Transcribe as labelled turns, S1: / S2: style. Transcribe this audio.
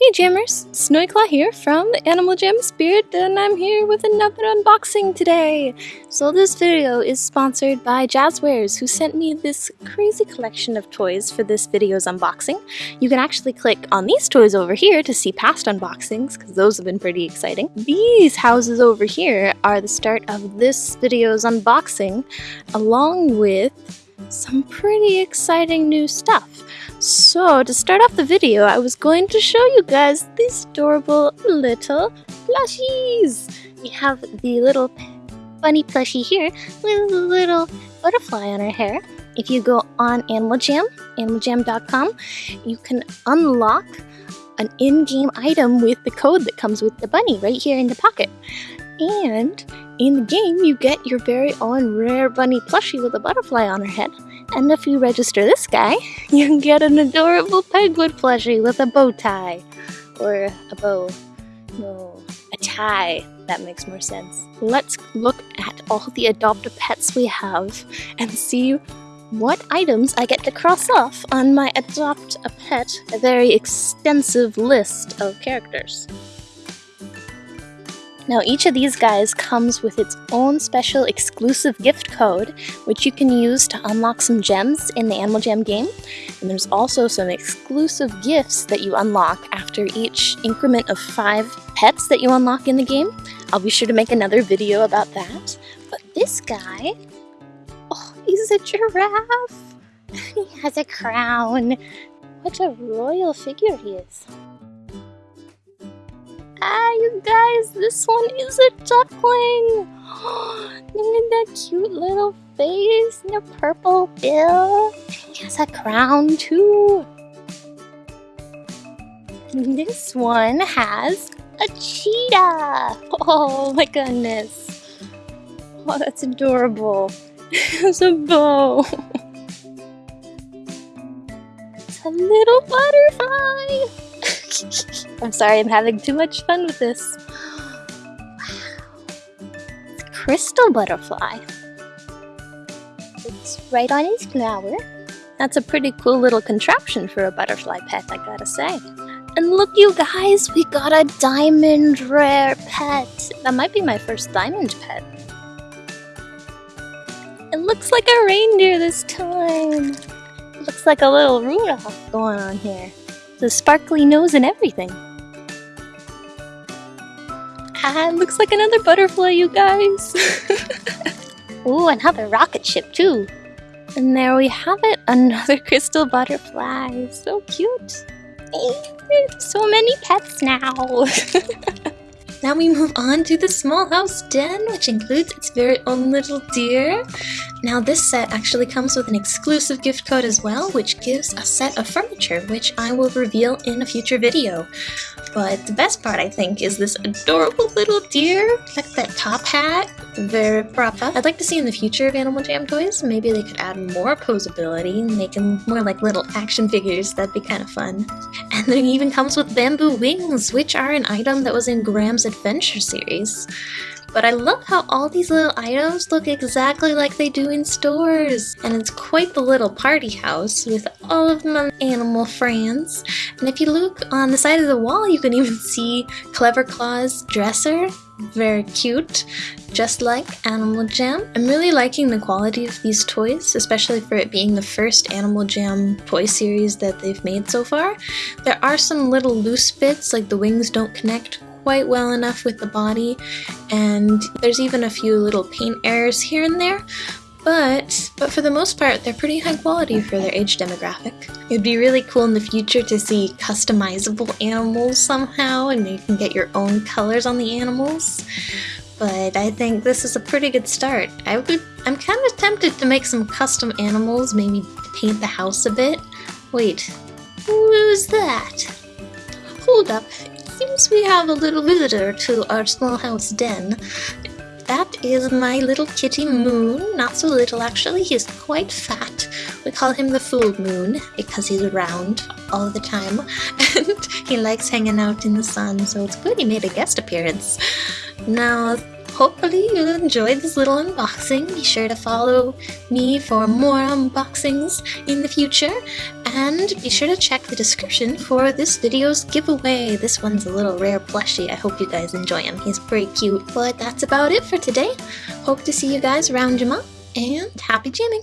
S1: Hey Jammers, Snowyclaw here from the Animal Jam Spirit and I'm here with another unboxing today. So this video is sponsored by Jazwares who sent me this crazy collection of toys for this video's unboxing. You can actually click on these toys over here to see past unboxings because those have been pretty exciting. These houses over here are the start of this video's unboxing along with some pretty exciting new stuff. So, to start off the video, I was going to show you guys these adorable little plushies. We have the little bunny plushie here with a little butterfly on her hair. If you go on Animal Jam, animaljam.com, you can unlock an in-game item with the code that comes with the bunny right here in the pocket. And in the game, you get your very own rare bunny plushie with a butterfly on her head. And if you register this guy, you can get an adorable penguin plushie with a bow tie. Or a bow. No, a tie. That makes more sense. Let's look at all the adopted pets we have and see what items I get to cross off on my Adopt a Pet, a very extensive list of characters. Now each of these guys comes with its own special exclusive gift code, which you can use to unlock some gems in the Animal Jam game. And there's also some exclusive gifts that you unlock after each increment of five pets that you unlock in the game. I'll be sure to make another video about that. But this guy, oh, he's a giraffe. he has a crown. What a royal figure he is. Ah, you guys, this one is a duckling! Look at that cute little face and a purple bill. He has a crown too. This one has a cheetah! Oh my goodness. Oh, that's adorable. It's a bow. It's a little butterfly. I'm sorry, I'm having too much fun with this. Wow. Crystal butterfly. It's right on his flower. That's a pretty cool little contraption for a butterfly pet, I gotta say. And look you guys, we got a diamond rare pet. That might be my first diamond pet. It looks like a reindeer this time. Looks like a little Rudolph going on here the sparkly nose and everything. Ah, looks like another butterfly, you guys. Ooh, another rocket ship too. And there we have it, another crystal butterfly. So cute. So many pets now. Now we move on to the small house den, which includes its very own little deer. Now this set actually comes with an exclusive gift code as well, which gives a set of furniture, which I will reveal in a future video. But the best part, I think, is this adorable little deer. At that top hat. Very proper. I'd like to see in the future of Animal Jam toys, maybe they could add more posability, make them more like little action figures. That'd be kind of fun. And then it even comes with bamboo wings, which are an item that was in Graham's Adventure series. But I love how all these little items look exactly like they do in stores. And it's quite the little party house with all of my animal friends. And if you look on the side of the wall, you can even see Clever Claw's dresser. Very cute, just like Animal Jam. I'm really liking the quality of these toys, especially for it being the first Animal Jam toy series that they've made so far. There are some little loose bits, like the wings don't connect quite well enough with the body, and there's even a few little paint errors here and there, but, but for the most part, they're pretty high quality for their age demographic. It'd be really cool in the future to see customizable animals somehow, and you can get your own colors on the animals. But I think this is a pretty good start. I would, I'm kind of tempted to make some custom animals, maybe paint the house a bit. Wait, who's that? Hold up, seems we have a little visitor to our small house den. That is my little kitty Moon. Not so little, actually. He's quite fat. We call him the Full Moon because he's around all the time. And he likes hanging out in the sun, so it's good he made a guest appearance. Now, hopefully you enjoyed this little unboxing. Be sure to follow me for more unboxings in the future. And be sure to check the description for this video's giveaway. This one's a little rare plushie. I hope you guys enjoy him. He's pretty cute. But that's about it for today. Hope to see you guys around Jamaa, and happy jamming!